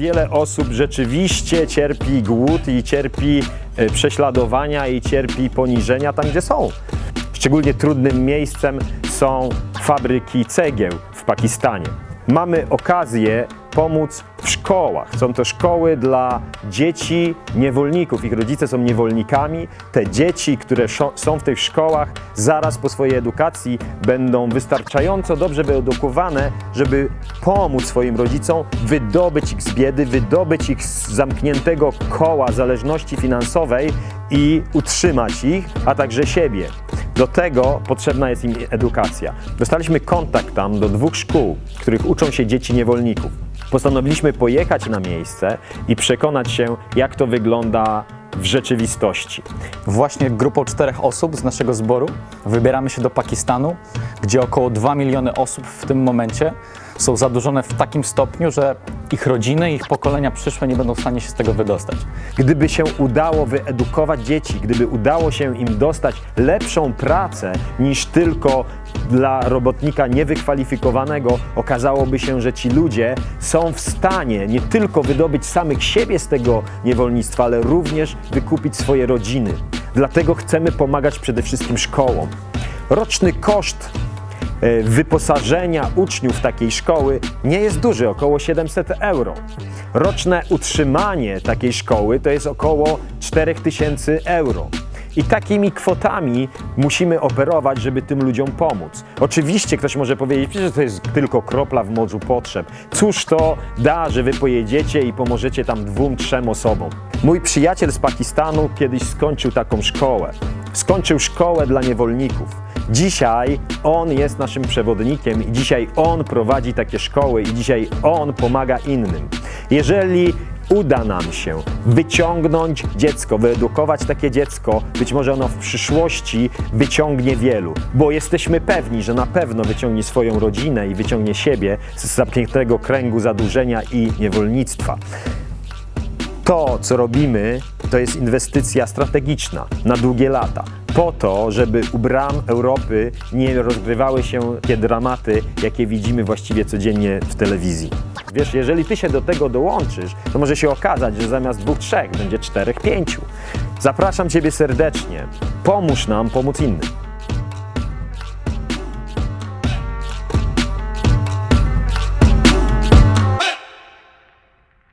wiele osób rzeczywiście cierpi głód i cierpi e, prześladowania i cierpi poniżenia tam, gdzie są. Szczególnie trudnym miejscem są fabryki cegieł w Pakistanie. Mamy okazję pomóc w szkołach. Są to szkoły dla dzieci niewolników. Ich rodzice są niewolnikami. Te dzieci, które są w tych szkołach, zaraz po swojej edukacji będą wystarczająco dobrze wyedukowane, żeby pomóc swoim rodzicom wydobyć ich z biedy, wydobyć ich z zamkniętego koła zależności finansowej i utrzymać ich, a także siebie. Do tego potrzebna jest im edukacja. Dostaliśmy kontakt tam do dwóch szkół, w których uczą się dzieci niewolników. Postanowiliśmy pojechać na miejsce i przekonać się, jak to wygląda w rzeczywistości. Właśnie grupą czterech osób z naszego zboru wybieramy się do Pakistanu, gdzie około 2 miliony osób w tym momencie są zadłużone w takim stopniu, że ich rodziny, ich pokolenia przyszłe nie będą w stanie się z tego wydostać. Gdyby się udało wyedukować dzieci, gdyby udało się im dostać lepszą pracę niż tylko dla robotnika niewykwalifikowanego, okazałoby się, że ci ludzie są w stanie nie tylko wydobyć samych siebie z tego niewolnictwa, ale również wykupić swoje rodziny. Dlatego chcemy pomagać przede wszystkim szkołom. Roczny koszt wyposażenia uczniów takiej szkoły nie jest duży, około 700 euro. Roczne utrzymanie takiej szkoły to jest około 4000 euro. I takimi kwotami musimy operować, żeby tym ludziom pomóc. Oczywiście ktoś może powiedzieć, że to jest tylko kropla w morzu potrzeb. Cóż to da, że wy pojedziecie i pomożecie tam dwóm, trzem osobom? Mój przyjaciel z Pakistanu kiedyś skończył taką szkołę. Skończył szkołę dla niewolników. Dzisiaj on jest naszym przewodnikiem i dzisiaj on prowadzi takie szkoły i dzisiaj on pomaga innym. Jeżeli uda nam się wyciągnąć dziecko, wyedukować takie dziecko, być może ono w przyszłości wyciągnie wielu, bo jesteśmy pewni, że na pewno wyciągnie swoją rodzinę i wyciągnie siebie z zamkniętego kręgu zadłużenia i niewolnictwa. To, co robimy, to jest inwestycja strategiczna na długie lata. Po to, żeby u bram Europy nie rozgrywały się te dramaty, jakie widzimy właściwie codziennie w telewizji. Wiesz, jeżeli ty się do tego dołączysz, to może się okazać, że zamiast dwóch, trzech będzie czterech, pięciu. Zapraszam Ciebie serdecznie. Pomóż nam pomóc innym.